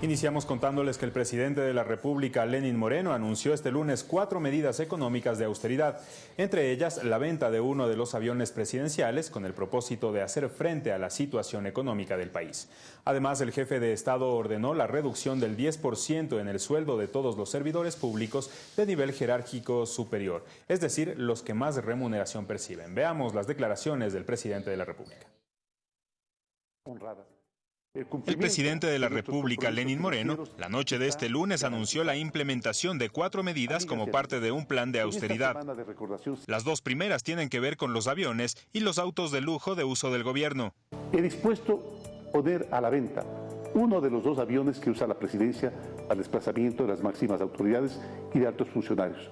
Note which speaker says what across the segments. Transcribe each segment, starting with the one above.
Speaker 1: Iniciamos contándoles que el presidente de la República, Lenin Moreno, anunció este lunes cuatro medidas económicas de austeridad, entre ellas la venta de uno de los aviones presidenciales con el propósito de hacer frente a la situación económica del país. Además, el jefe de Estado ordenó la reducción del 10% en el sueldo de todos los servidores públicos de nivel jerárquico superior, es decir, los que más remuneración perciben. Veamos las declaraciones del presidente de la República.
Speaker 2: El presidente de la República, Lenin Moreno, la noche de este lunes anunció la implementación de cuatro medidas como parte de un plan de austeridad. Las dos primeras tienen que ver con los aviones y los autos de lujo de uso del gobierno.
Speaker 3: He dispuesto poner a la venta uno de los dos aviones que usa la presidencia al desplazamiento de las máximas autoridades y de altos funcionarios.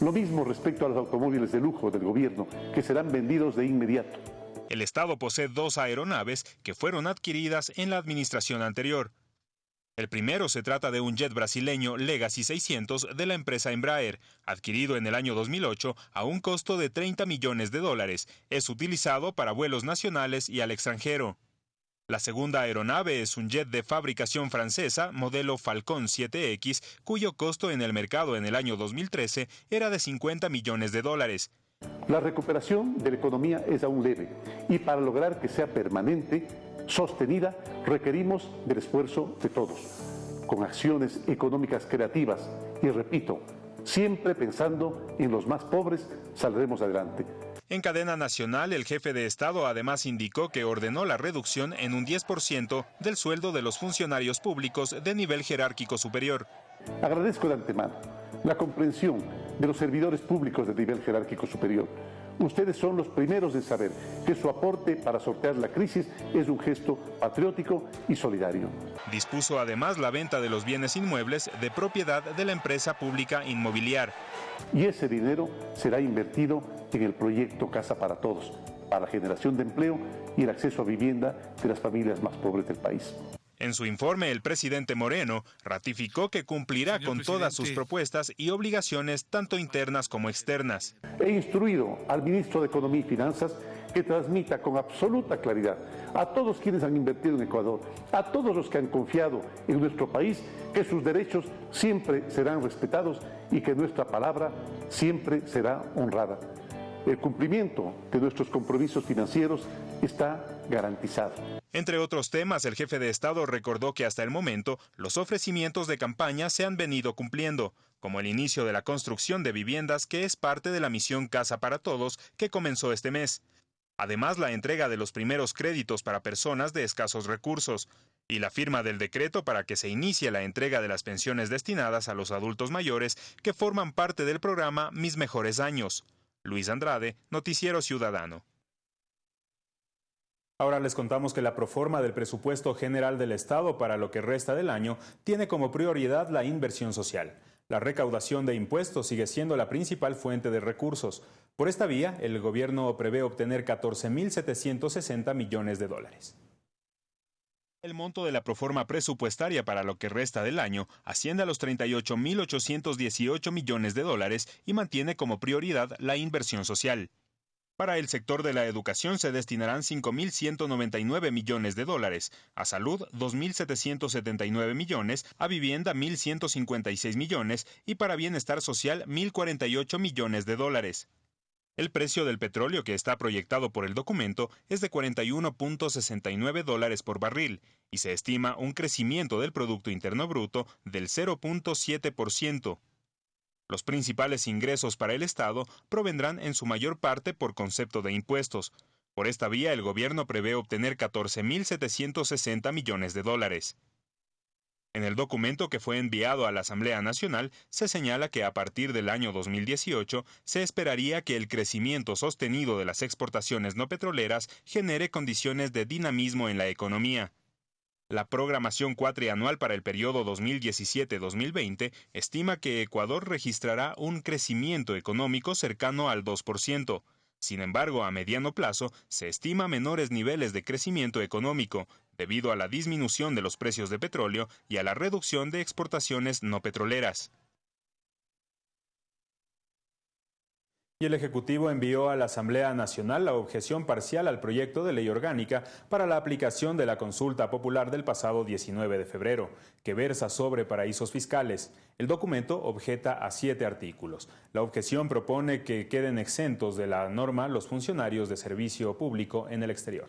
Speaker 3: Lo mismo respecto a los automóviles de lujo del gobierno, que serán vendidos de inmediato.
Speaker 2: El Estado posee dos aeronaves que fueron adquiridas en la administración anterior. El primero se trata de un jet brasileño Legacy 600 de la empresa Embraer, adquirido en el año 2008 a un costo de 30 millones de dólares. Es utilizado para vuelos nacionales y al extranjero. La segunda aeronave es un jet de fabricación francesa, modelo Falcon 7X, cuyo costo en el mercado en el año 2013 era de 50 millones de dólares.
Speaker 3: La recuperación de la economía es aún leve y para lograr que sea permanente, sostenida, requerimos del esfuerzo de todos, con acciones económicas creativas y, repito, siempre pensando en los más pobres, saldremos adelante.
Speaker 2: En cadena nacional, el jefe de Estado además indicó que ordenó la reducción en un 10% del sueldo de los funcionarios públicos de nivel jerárquico superior.
Speaker 3: Agradezco de antemano la comprensión de los servidores públicos de nivel jerárquico superior. Ustedes son los primeros en saber que su aporte para sortear la crisis es un gesto patriótico y solidario.
Speaker 2: Dispuso además la venta de los bienes inmuebles de propiedad de la empresa pública inmobiliar.
Speaker 3: Y ese dinero será invertido en el proyecto Casa para Todos, para la generación de empleo y el acceso a vivienda de las familias más pobres del país.
Speaker 2: En su informe, el presidente Moreno ratificó que cumplirá con todas sus propuestas y obligaciones, tanto internas como externas.
Speaker 3: He instruido al ministro de Economía y Finanzas que transmita con absoluta claridad a todos quienes han invertido en Ecuador, a todos los que han confiado en nuestro país, que sus derechos siempre serán respetados y que nuestra palabra siempre será honrada. El cumplimiento de nuestros compromisos financieros está garantizado.
Speaker 2: Entre otros temas, el jefe de Estado recordó que hasta el momento los ofrecimientos de campaña se han venido cumpliendo, como el inicio de la construcción de viviendas que es parte de la misión Casa para Todos que comenzó este mes. Además, la entrega de los primeros créditos para personas de escasos recursos y la firma del decreto para que se inicie la entrega de las pensiones destinadas a los adultos mayores que forman parte del programa Mis Mejores Años. Luis Andrade, Noticiero Ciudadano.
Speaker 1: Ahora les contamos que la proforma del presupuesto general del Estado para lo que resta del año tiene como prioridad la inversión social. La recaudación de impuestos sigue siendo la principal fuente de recursos. Por esta vía, el gobierno prevé obtener 14.760 millones de dólares.
Speaker 2: El monto de la proforma presupuestaria para lo que resta del año asciende a los 38.818 millones de dólares y mantiene como prioridad la inversión social. Para el sector de la educación se destinarán 5.199 millones de dólares, a salud 2.779 millones, a vivienda 1.156 millones y para bienestar social 1.048 millones de dólares. El precio del petróleo que está proyectado por el documento es de 41.69 dólares por barril y se estima un crecimiento del Producto Interno Bruto del 0.7%. Los principales ingresos para el Estado provendrán en su mayor parte por concepto de impuestos. Por esta vía, el gobierno prevé obtener 14.760 millones de dólares. En el documento que fue enviado a la Asamblea Nacional se señala que a partir del año 2018 se esperaría que el crecimiento sostenido de las exportaciones no petroleras genere condiciones de dinamismo en la economía. La programación cuatrianual para el periodo 2017-2020 estima que Ecuador registrará un crecimiento económico cercano al 2%. Sin embargo, a mediano plazo se estima menores niveles de crecimiento económico debido a la disminución de los precios de petróleo y a la reducción de exportaciones no petroleras. Y el Ejecutivo envió a la Asamblea Nacional la objeción parcial al proyecto de ley orgánica para la aplicación de la consulta popular del pasado 19 de febrero, que versa sobre paraísos fiscales. El documento objeta a siete artículos. La objeción propone que queden exentos de la norma los funcionarios de servicio público en el exterior.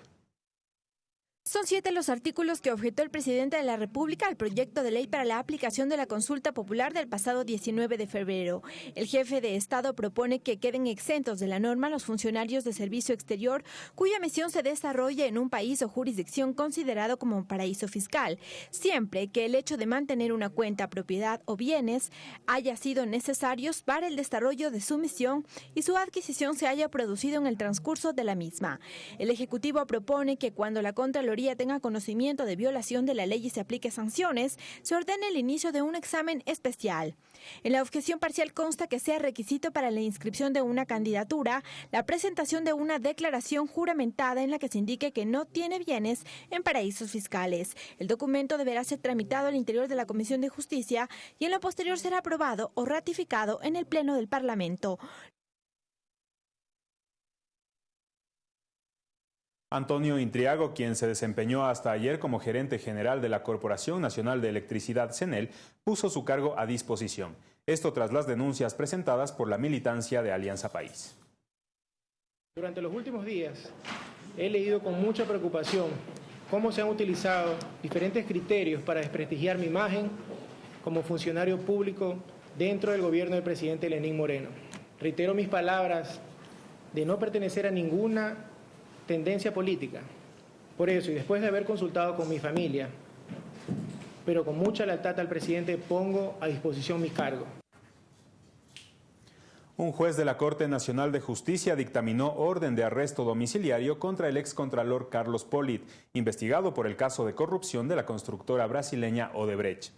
Speaker 4: Son siete los artículos que objetó el presidente de la República al proyecto de ley para la aplicación de la consulta popular del pasado 19 de febrero. El jefe de Estado propone que queden exentos de la norma los funcionarios de servicio exterior cuya misión se desarrolla en un país o jurisdicción considerado como paraíso fiscal, siempre que el hecho de mantener una cuenta, propiedad o bienes haya sido necesarios para el desarrollo de su misión y su adquisición se haya producido en el transcurso de la misma. El Ejecutivo propone que cuando la Contraloría tenga conocimiento de violación de la ley y se aplique sanciones, se ordene el inicio de un examen especial. En la objeción parcial consta que sea requisito para la inscripción de una candidatura la presentación de una declaración juramentada en la que se indique que no tiene bienes en paraísos fiscales. El documento deberá ser tramitado al interior de la Comisión de Justicia y en lo posterior será aprobado o ratificado en el Pleno del Parlamento.
Speaker 2: Antonio Intriago, quien se desempeñó hasta ayer como gerente general de la Corporación Nacional de Electricidad CENEL, puso su cargo a disposición. Esto tras las denuncias presentadas por la militancia de Alianza País.
Speaker 5: Durante los últimos días he leído con mucha preocupación cómo se han utilizado diferentes criterios para desprestigiar mi imagen como funcionario público dentro del gobierno del presidente Lenín Moreno. Reitero mis palabras de no pertenecer a ninguna tendencia política. Por eso, y después de haber consultado con mi familia, pero con mucha lealtad al presidente, pongo a disposición mi cargo.
Speaker 2: Un juez de la Corte Nacional de Justicia dictaminó orden de arresto domiciliario contra el excontralor Carlos Polit, investigado por el caso de corrupción de la constructora brasileña Odebrecht.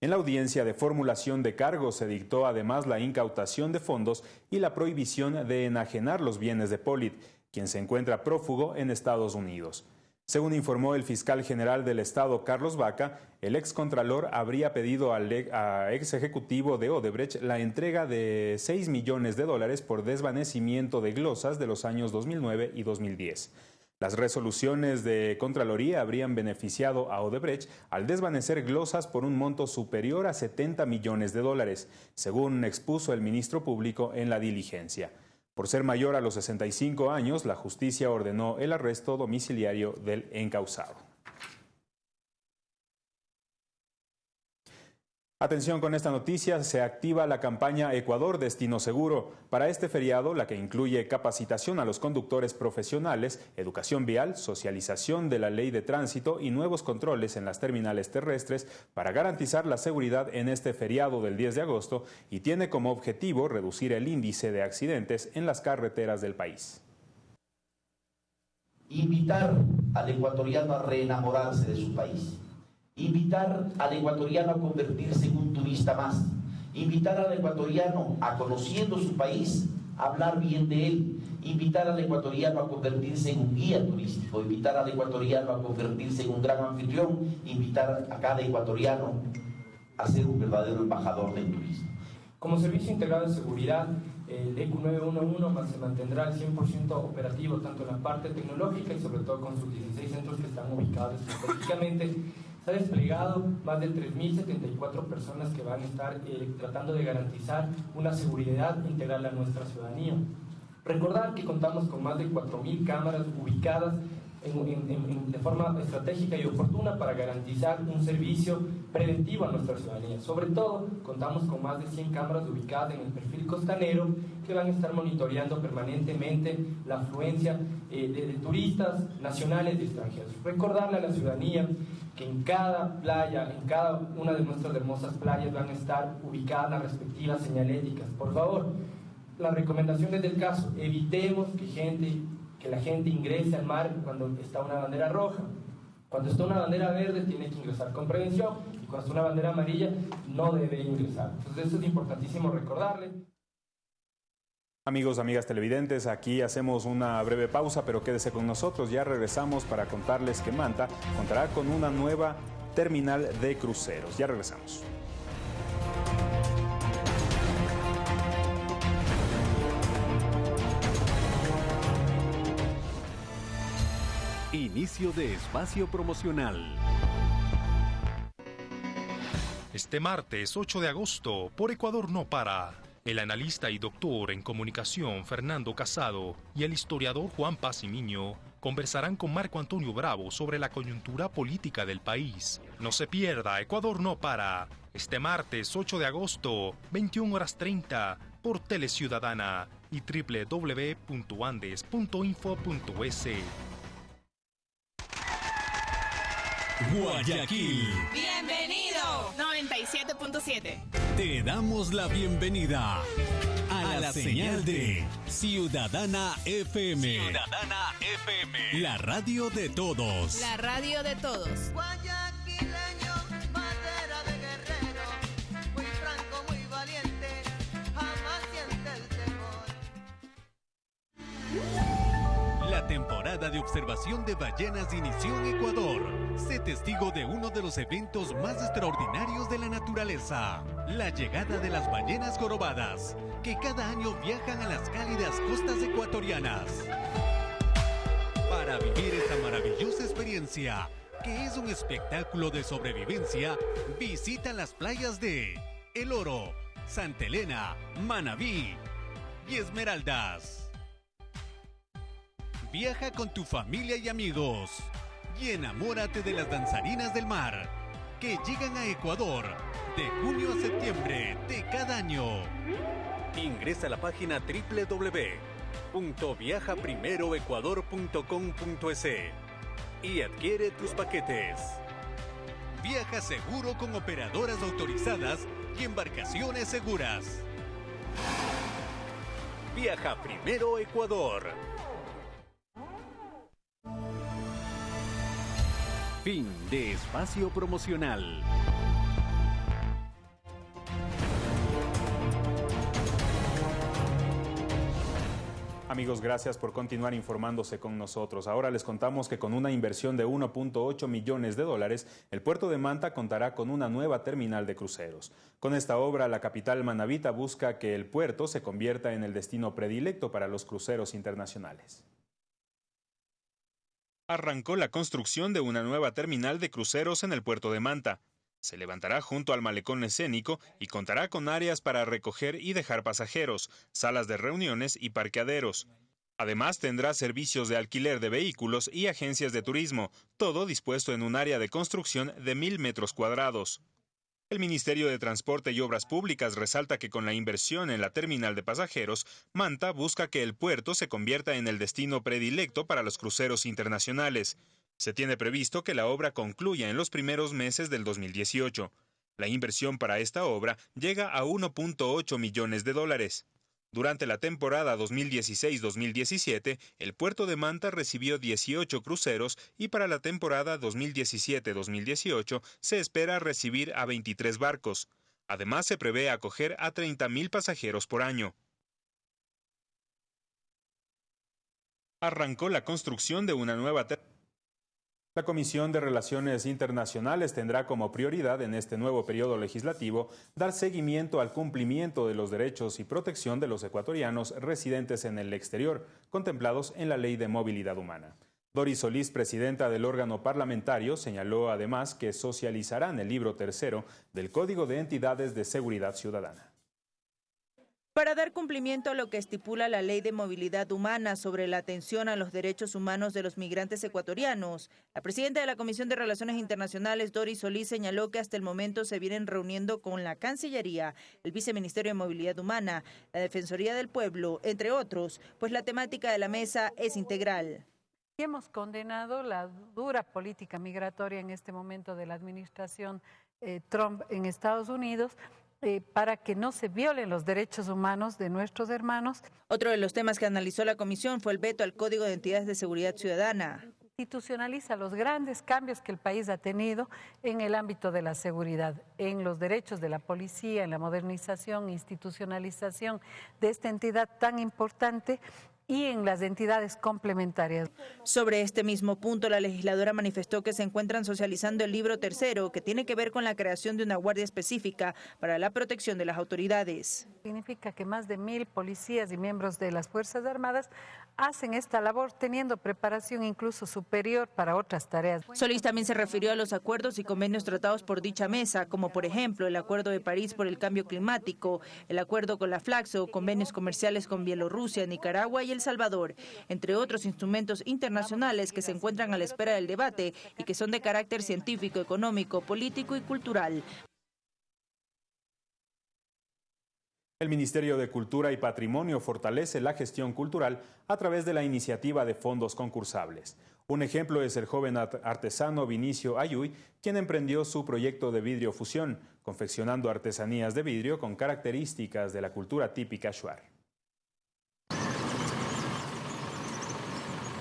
Speaker 2: En la audiencia de formulación de cargos se dictó además la incautación de fondos y la prohibición de enajenar los bienes de Polit, quien se encuentra prófugo en Estados Unidos. Según informó el fiscal general del Estado, Carlos Vaca, el excontralor habría pedido al ex ejecutivo de Odebrecht la entrega de 6 millones de dólares por desvanecimiento de glosas de los años 2009 y 2010. Las resoluciones de Contraloría habrían beneficiado a Odebrecht al desvanecer glosas por un monto superior a 70 millones de dólares, según expuso el ministro público en la diligencia. Por ser mayor a los 65 años, la justicia ordenó el arresto domiciliario del encausado. Atención con esta noticia, se activa la campaña Ecuador Destino Seguro. Para este feriado, la que incluye capacitación a los conductores profesionales, educación vial, socialización de la ley de tránsito y nuevos controles en las terminales terrestres para garantizar la seguridad en este feriado del 10 de agosto y tiene como objetivo reducir el índice de accidentes en las carreteras del país.
Speaker 6: Invitar al ecuatoriano a reenamorarse de su país invitar al ecuatoriano a convertirse en un turista más, invitar al ecuatoriano a conociendo su país, hablar bien de él, invitar al ecuatoriano a convertirse en un guía turístico, invitar al ecuatoriano a convertirse en un gran anfitrión, invitar a cada ecuatoriano a ser un verdadero embajador del turismo.
Speaker 7: Como servicio integrado de seguridad, el ECU 911 se mantendrá al 100% operativo tanto en la parte tecnológica y sobre todo con sus 16 centros que están ubicados estratégicamente se ha desplegado más de 3.074 personas que van a estar eh, tratando de garantizar una seguridad integral a nuestra ciudadanía. Recordar que contamos con más de 4.000 cámaras ubicadas de forma estratégica y oportuna para garantizar un servicio preventivo a nuestra ciudadanía. Sobre todo, contamos con más de 100 cámaras ubicadas en el perfil costanero que van a estar monitoreando permanentemente la afluencia eh, de, turistas nacionales y extranjeros. Recordarle a la ciudadanía que en cada playa, en cada una de nuestras hermosas playas van a estar ubicadas las respectivas señaléticas. Por favor, las recomendaciones del caso, evitemos que gente que la gente ingrese al mar cuando está una bandera roja. Cuando está una bandera verde tiene que ingresar con prevención y cuando está una bandera amarilla no debe ingresar. Entonces eso es importantísimo recordarle.
Speaker 2: Amigos, amigas televidentes, aquí hacemos una breve pausa, pero quédese con nosotros. Ya regresamos para contarles que Manta contará con una nueva terminal de cruceros. Ya regresamos.
Speaker 8: Inicio de espacio promocional.
Speaker 9: Este martes 8 de agosto, por Ecuador no para el analista y doctor en comunicación Fernando Casado y el historiador Juan Pazimiño conversarán con Marco Antonio Bravo sobre la coyuntura política del país. No se pierda, Ecuador no para. Este martes 8 de agosto, 21 horas 30, por Teleciudadana y www.andes.info.es.
Speaker 10: Guayaquil.
Speaker 11: Bienvenido. 97.7.
Speaker 10: Te damos la bienvenida a, la, señal, de Ciudadana FM.
Speaker 11: Ciudadana FM.
Speaker 10: La radio de todos.
Speaker 11: La radio de todos.
Speaker 10: Temporada de observación de ballenas inició en Ecuador. Sé testigo de uno de los eventos más extraordinarios de la naturaleza, la llegada de las ballenas jorobadas, que cada año viajan a las cálidas costas ecuatorianas. Para vivir esta maravillosa experiencia, que es un espectáculo de sobrevivencia, visita las playas de El Oro, Santa Elena, Manabí y Esmeraldas. Viaja con tu familia y amigos y enamórate de las danzarinas del mar que llegan a Ecuador de junio a septiembre de cada año. Ingresa a la página www.viajaprimeroecuador.com.es y adquiere tus paquetes. Viaja seguro con operadoras autorizadas y embarcaciones seguras. Viaja primero Ecuador.
Speaker 8: Fin de espacio promocional.
Speaker 2: Amigos, gracias por continuar informándose con nosotros. Ahora les contamos que con una inversión de 1.8 millones de dólares, el puerto de Manta contará con una nueva terminal de cruceros. Con esta obra, la capital manavita busca que el puerto se convierta en el destino predilecto para los cruceros internacionales
Speaker 12: arrancó la construcción de una nueva terminal de cruceros en el puerto de Manta. Se levantará junto al malecón escénico y contará con áreas para recoger y dejar pasajeros, salas de reuniones y parqueaderos. Además tendrá servicios de alquiler de vehículos y agencias de turismo, todo dispuesto en un área de construcción de mil metros cuadrados. El Ministerio de Transporte y Obras Públicas resalta que con la inversión en la terminal de pasajeros, Manta busca que el puerto se convierta en el destino predilecto para los cruceros internacionales. Se tiene previsto que la obra concluya en los primeros meses del 2018. La inversión para esta obra llega a 1.8 millones de dólares. Durante la temporada 2016-2017, el puerto de Manta recibió 18 cruceros y para la temporada 2017-2018 se espera recibir a 23 barcos. Además, se prevé acoger a 30.000 pasajeros por año. Arrancó la construcción de una nueva
Speaker 2: la Comisión de Relaciones Internacionales tendrá como prioridad en este nuevo periodo legislativo dar seguimiento al cumplimiento de los derechos y protección de los ecuatorianos residentes en el exterior, contemplados en la Ley de Movilidad Humana. Doris Solís, presidenta del órgano parlamentario, señaló además que socializarán el libro tercero del Código de Entidades de Seguridad Ciudadana.
Speaker 13: Para dar cumplimiento a lo que estipula la Ley de Movilidad Humana sobre la atención a los derechos humanos de los migrantes ecuatorianos, la presidenta de la Comisión de Relaciones Internacionales, Doris Solís, señaló que hasta el momento se vienen reuniendo con la Cancillería, el Viceministerio de Movilidad Humana, la Defensoría del Pueblo, entre otros, pues la temática de la mesa es integral.
Speaker 14: Hemos condenado la dura política migratoria en este momento de la administración eh, Trump en Estados Unidos eh, para que no se violen los derechos humanos de nuestros hermanos.
Speaker 13: Otro de los temas que analizó la comisión fue el veto al Código de Entidades de Seguridad Ciudadana
Speaker 14: institucionaliza los grandes cambios que el país ha tenido en el ámbito de la seguridad, en los derechos de la policía, en la modernización, institucionalización de esta entidad tan importante y en las entidades complementarias.
Speaker 13: Sobre este mismo punto, la legisladora manifestó que se encuentran socializando el libro tercero, que tiene que ver con la creación de una guardia específica para la protección de las autoridades.
Speaker 14: Significa que más de mil policías y miembros de las Fuerzas Armadas hacen esta labor teniendo preparación incluso superior para otras tareas.
Speaker 13: Solís también se refirió a los acuerdos y convenios tratados por dicha mesa, como por ejemplo el Acuerdo de París por el Cambio Climático, el acuerdo con la Flaxo, convenios comerciales con Bielorrusia, Nicaragua y El Salvador, entre otros instrumentos internacionales que se encuentran a la espera del debate y que son de carácter científico, económico, político y cultural.
Speaker 2: El Ministerio de Cultura y Patrimonio fortalece la gestión cultural a través de la iniciativa de fondos concursables. Un ejemplo es el joven artesano Vinicio Ayuy, quien emprendió su proyecto de vidrio fusión, confeccionando artesanías de vidrio con características de la cultura típica shuar.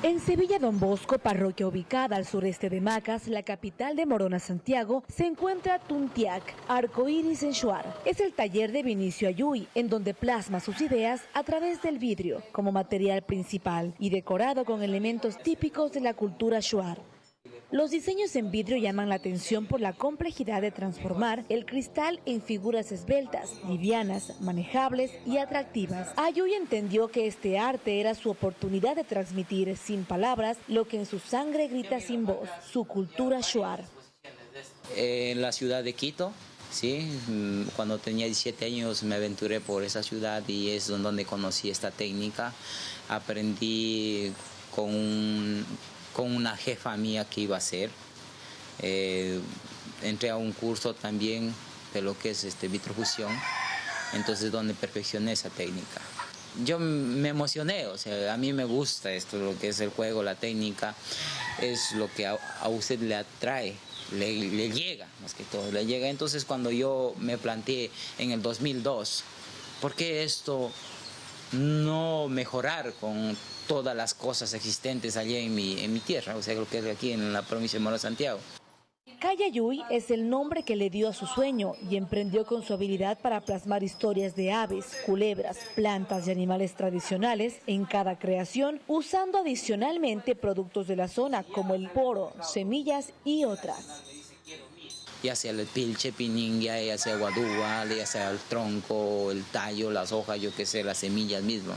Speaker 15: En Sevilla Don Bosco, parroquia ubicada al sureste de Macas, la capital de Morona, Santiago, se encuentra Tuntiac, Arcoiris en Shuar. Es el taller de Vinicio Ayuy, en donde plasma sus ideas a través del vidrio como material principal y decorado con elementos típicos de la cultura Shuar. Los diseños en vidrio llaman la atención por la complejidad de transformar el cristal en figuras esbeltas, livianas, manejables y atractivas. Ayuy entendió que este arte era su oportunidad de transmitir sin palabras lo que en su sangre grita sin voz, su cultura shuar.
Speaker 16: En la ciudad de Quito, Sí, mm, cuando tenía 17 años me aventuré por esa ciudad y es donde conocí esta técnica. Aprendí con con una jefa mía que iba a hacer. Eh, entré a un curso también de lo que es este, vitrofusión, entonces donde perfeccioné esa técnica. Yo me emocioné, o sea, a mí me gusta esto, lo que es el juego, la técnica, es lo que a, usted le atrae, le, le, llega, más que todo, le llega. Entonces cuando yo me planteé en el 2002, ¿por qué esto no mejorar con todas las cosas existentes allí en mi, en mi tierra, o sea, lo que es aquí en la provincia de Moro Santiago.
Speaker 15: Cayayuy es el nombre que le dio a su sueño y emprendió con su habilidad para plasmar historias de aves, culebras, plantas y animales tradicionales en cada creación, usando adicionalmente productos de la zona como el poro, semillas y otras.
Speaker 16: Ya sea el pilche, pininga, ya sea guadúa, ya sea el tronco, el tallo, las hojas, yo qué sé, las semillas mismo.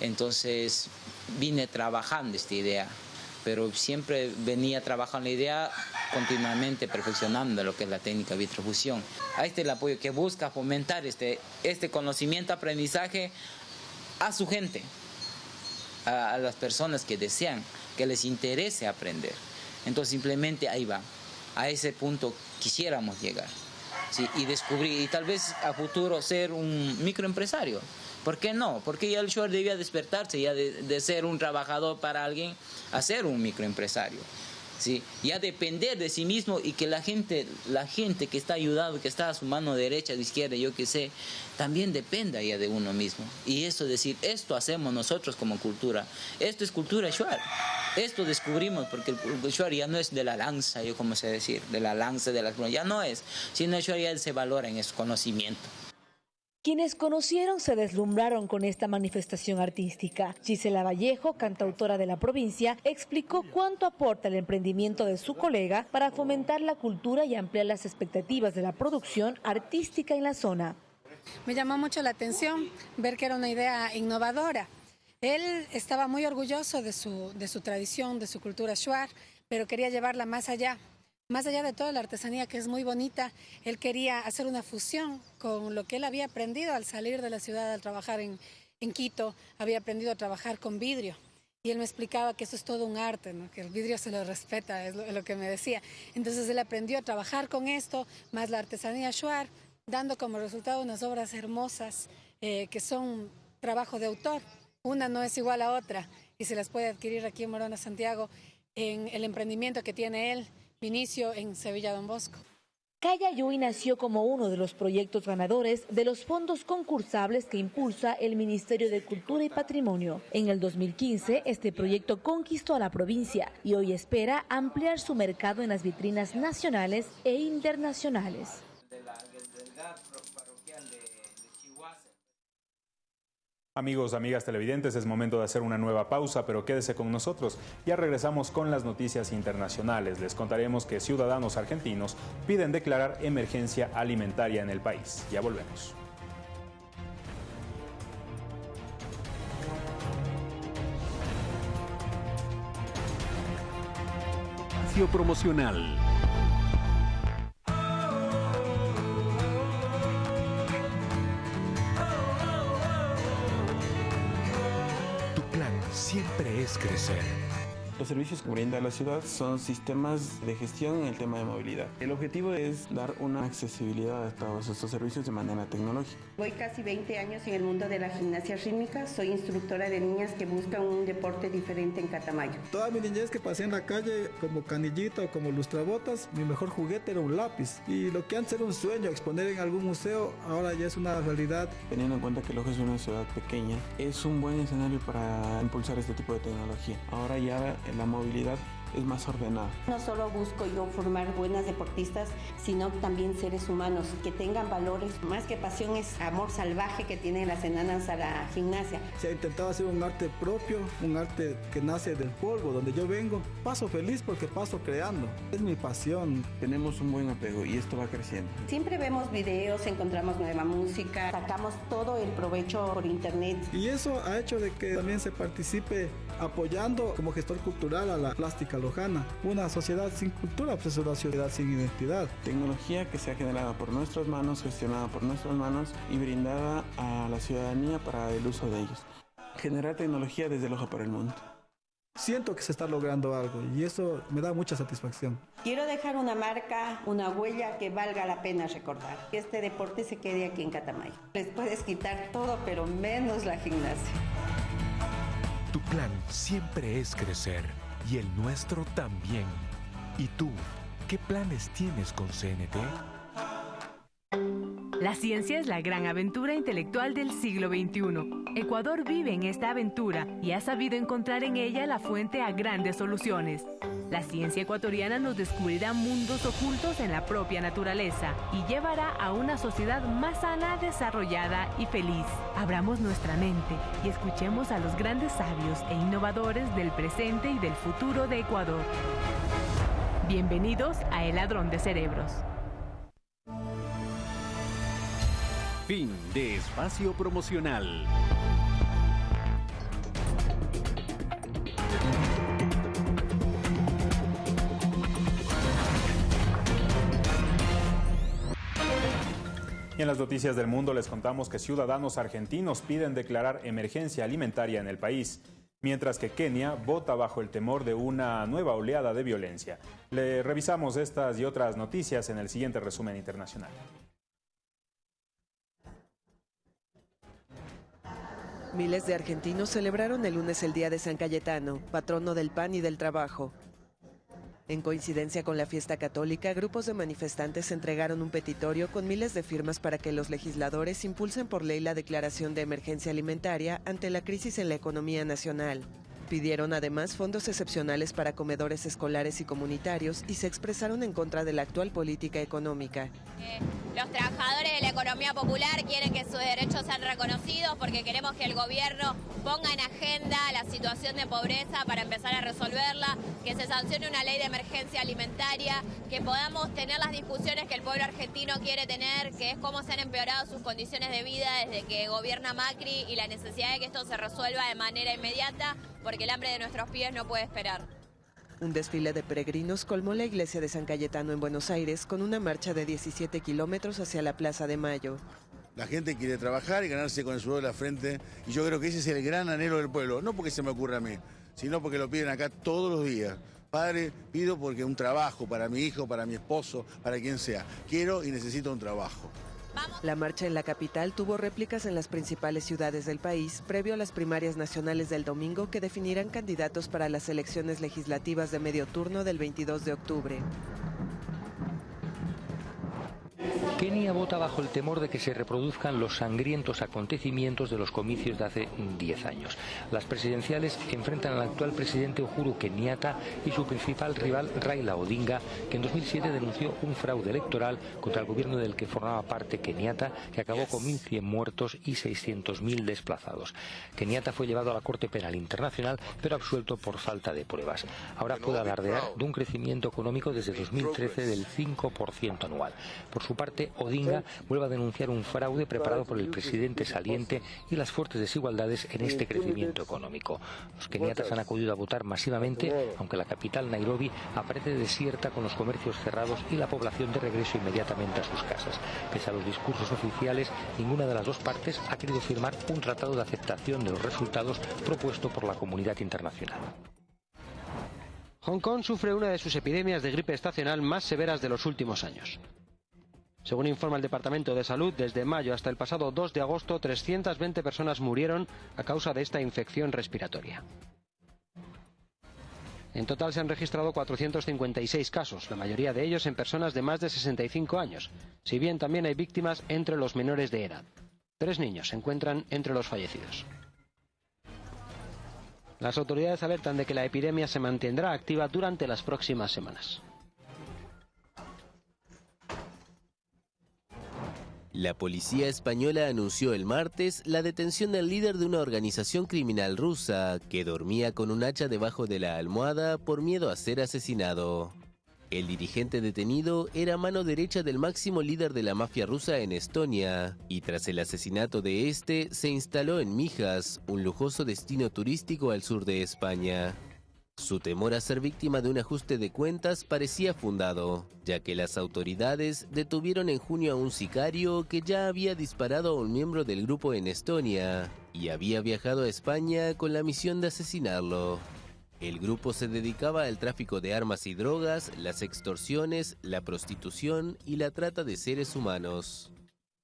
Speaker 16: Entonces vine trabajando esta idea, pero siempre venía trabajando la idea continuamente perfeccionando lo que es la técnica de vitrofusión. A este el apoyo que busca fomentar este, este conocimiento, aprendizaje a su gente, a, las personas que desean, que les interese aprender. Entonces simplemente ahí va, a ese punto quisiéramos llegar. y descubrir, y tal vez a futuro ser un microempresario. ¿Por qué no? Porque ya el Shuar debía despertarse ya de, ser un trabajador para alguien a ser un microempresario. ¿sí? Ya depender de sí mismo y que la gente, la gente que está ayudando, que está a su mano derecha, de izquierda, yo qué sé, también dependa ya de uno mismo. Y eso decir, esto hacemos nosotros como cultura. Esto es cultura Shuar. Esto descubrimos porque el Shuar ya no es de la lanza, yo como sé decir, de la lanza, de la ya no es, sino el Shuar ya se valora en su conocimiento.
Speaker 15: Quienes conocieron se deslumbraron con esta manifestación artística. Gisela Vallejo, cantautora de la provincia, explicó cuánto aporta el emprendimiento de su colega para fomentar la cultura y ampliar las expectativas de la producción artística en la zona.
Speaker 17: Me llamó mucho la atención ver que era una idea innovadora. Él estaba muy orgulloso de su, de su tradición, de su cultura shuar, pero quería llevarla más allá más allá de toda la artesanía que es muy bonita, él quería hacer una fusión con lo que él había aprendido al salir de la ciudad, al trabajar en, Quito, había aprendido a trabajar con vidrio. Y él me explicaba que eso es todo un arte, que el vidrio se lo respeta, es lo, que me decía. Entonces él aprendió a trabajar con esto, más la artesanía shuar, dando como resultado unas obras hermosas eh, que son trabajo de autor. Una no es igual a otra y se las puede adquirir aquí en Morona, Santiago, en el emprendimiento que tiene él Inicio en Sevilla Don Bosco.
Speaker 15: Calla Yui nació como uno de los proyectos ganadores de los fondos concursables que impulsa el Ministerio de Cultura y Patrimonio. En el 2015, este proyecto conquistó a la provincia y hoy espera ampliar su mercado en las vitrinas nacionales e internacionales.
Speaker 2: Amigos, amigas televidentes, es momento de hacer una nueva pausa, pero quédese con nosotros. Ya regresamos con las noticias internacionales. Les contaremos que ciudadanos argentinos piden declarar emergencia alimentaria en el país. Ya volvemos.
Speaker 8: promocional.
Speaker 18: Crecer.
Speaker 19: Los servicios que brinda la ciudad son sistemas de gestión en el tema de movilidad. El objetivo es dar una accesibilidad a todos estos servicios de manera tecnológica.
Speaker 20: Voy casi 20 años en el mundo de la gimnasia rítmica. Soy instructora de niñas que buscan un deporte diferente en Catamayo.
Speaker 21: Toda mi niñez que pasé en la calle como canillita o como lustrabotas, mi mejor juguete era un lápiz. Y lo que antes era un sueño, exponer en algún museo, ahora ya es una realidad.
Speaker 19: Teniendo en cuenta que Loja es una ciudad pequeña, es un buen escenario para impulsar este tipo de tecnología. Ahora ya la movilidad es más ordenada.
Speaker 20: No solo busco yo formar buenas deportistas, sino también seres humanos que tengan valores. Más que pasión es amor salvaje que tienen las enanas a la gimnasia.
Speaker 21: Se ha intentado hacer un arte propio, un arte que nace del polvo, donde yo vengo. Paso feliz porque paso creando. Es mi pasión.
Speaker 19: Tenemos un buen apego y esto va creciendo.
Speaker 20: Siempre vemos videos, encontramos nueva música, sacamos todo el provecho por internet.
Speaker 21: Y eso ha hecho de que también se participe apoyando como gestor cultural a la plástica lojana. Una sociedad sin cultura pues es una sociedad sin identidad.
Speaker 19: Tecnología que se ha generado por nuestras manos, gestionada por nuestras manos y brindada a la ciudadanía para el uso de ellos. Generar tecnología desde Loja para el mundo.
Speaker 21: Siento que se está logrando algo y eso me da mucha satisfacción.
Speaker 20: Quiero dejar una marca, una huella que valga la pena recordar. Que este deporte se quede aquí en Catamayo. Les puedes quitar todo, pero menos la gimnasia.
Speaker 18: Plan siempre es crecer y el nuestro también. ¿Y tú, qué planes tienes con CNT?
Speaker 22: La ciencia es la gran aventura intelectual del siglo XXI. Ecuador vive en esta aventura y ha sabido encontrar en ella la fuente a grandes soluciones. La ciencia ecuatoriana nos descubrirá mundos ocultos en la propia naturaleza y llevará a una sociedad más sana, desarrollada y feliz. Abramos nuestra mente y escuchemos a los grandes sabios e innovadores del presente y del futuro de Ecuador. Bienvenidos a El Ladrón de Cerebros.
Speaker 8: Fin de espacio promocional.
Speaker 2: Y en las noticias del mundo les contamos que ciudadanos argentinos piden declarar emergencia alimentaria en el país, mientras que Kenia vota bajo el temor de una nueva oleada de violencia. Le revisamos estas y otras noticias en el siguiente resumen internacional.
Speaker 23: Miles de argentinos celebraron el lunes el Día de San Cayetano, patrono del pan y del trabajo. En coincidencia con la fiesta católica, grupos de manifestantes entregaron un petitorio con miles de firmas para que los legisladores impulsen por ley la declaración de emergencia alimentaria ante la crisis en la economía nacional. Pidieron además fondos excepcionales para comedores escolares y comunitarios y se expresaron en contra de la actual política económica.
Speaker 24: Eh, los trabajadores de la economía popular quieren que sus derechos sean reconocidos porque queremos que el gobierno ponga en agenda la situación de pobreza para empezar a resolverla, que se sancione una ley de emergencia alimentaria, que podamos tener las discusiones que el pueblo argentino quiere tener, que es cómo se han empeorado sus condiciones de vida desde que gobierna Macri y la necesidad de que esto se resuelva de manera inmediata porque el hambre de nuestros pies no puede esperar.
Speaker 23: Un desfile de peregrinos colmó la iglesia de San Cayetano en Buenos Aires con una marcha de 17 kilómetros hacia la Plaza de Mayo.
Speaker 25: La gente quiere trabajar y ganarse con el sudor de la frente y yo creo que ese es el gran anhelo del pueblo, no porque se me ocurra a mí, sino porque lo piden acá todos los días. Padre, pido porque un trabajo para mi hijo, para mi esposo, para quien sea. Quiero y necesito un trabajo.
Speaker 23: La marcha en la capital tuvo réplicas en las principales ciudades del país previo a las primarias nacionales del domingo que definirán candidatos para las elecciones legislativas de medio turno del 22 de octubre.
Speaker 26: Kenia vota bajo el temor de que se reproduzcan los sangrientos acontecimientos de los comicios de hace 10 años. Las presidenciales enfrentan al actual presidente Uhuru Kenyatta y su principal rival Raila Odinga, que en 2007 denunció un fraude electoral contra el gobierno del que formaba parte Kenyatta, que acabó con 1.100 muertos y 600.000 desplazados. Kenyatta fue llevado a la Corte Penal Internacional, pero absuelto por falta de pruebas. Ahora puede alardear de un crecimiento económico desde 2013 del 5% anual. Por su parte, Odinga vuelve a denunciar un fraude preparado por el presidente saliente y las fuertes desigualdades en este crecimiento económico. Los keniatas han acudido a votar masivamente, aunque la capital Nairobi aparece desierta con los comercios cerrados y la población de regreso inmediatamente a sus casas. Pese a los discursos oficiales, ninguna de las dos partes ha querido firmar un tratado de aceptación de los resultados propuesto por la comunidad internacional.
Speaker 27: Hong Kong sufre una de sus epidemias de gripe estacional más severas de los últimos años. Según informa el Departamento de Salud, desde mayo hasta el pasado 2 de agosto, 320 personas murieron a causa de esta infección respiratoria. En total se han registrado 456 casos, la mayoría de ellos en personas de más de 65 años, si bien también hay víctimas entre los menores de edad. Tres niños se encuentran entre los fallecidos. Las autoridades alertan de que la epidemia se mantendrá activa durante las próximas semanas.
Speaker 28: La policía española anunció el martes la detención del líder de una organización criminal rusa que dormía con un hacha debajo de la almohada por miedo a ser asesinado. El dirigente detenido era mano derecha del máximo líder de la mafia rusa en Estonia, y tras el asesinato de este se instaló en Mijas, un lujoso destino turístico al sur de España. Su temor a ser víctima de un ajuste de cuentas parecía fundado, ya que las autoridades detuvieron en junio a un sicario que ya había disparado a un miembro del grupo en Estonia y había viajado a España con la misión de asesinarlo. El grupo se dedicaba al tráfico de armas y drogas, las extorsiones, la prostitución y la trata de seres humanos.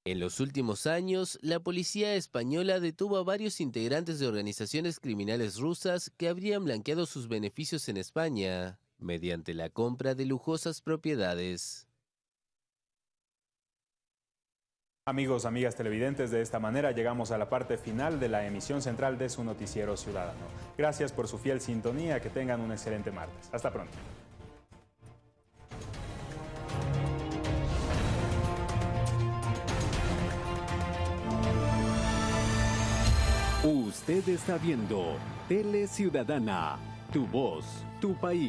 Speaker 28: En los últimos años, la policía española detuvo a varios integrantes de organizaciones criminales rusas que habrían blanqueado sus beneficios en España mediante la compra de lujosas propiedades.
Speaker 2: Amigos, amigas televidentes, de esta manera llegamos a la parte final de la emisión central de su noticiero ciudadano. Gracias por su fiel sintonía, que tengan un excelente martes. Hasta pronto.
Speaker 8: Usted está viendo Tele Ciudadana, tu voz, tu país.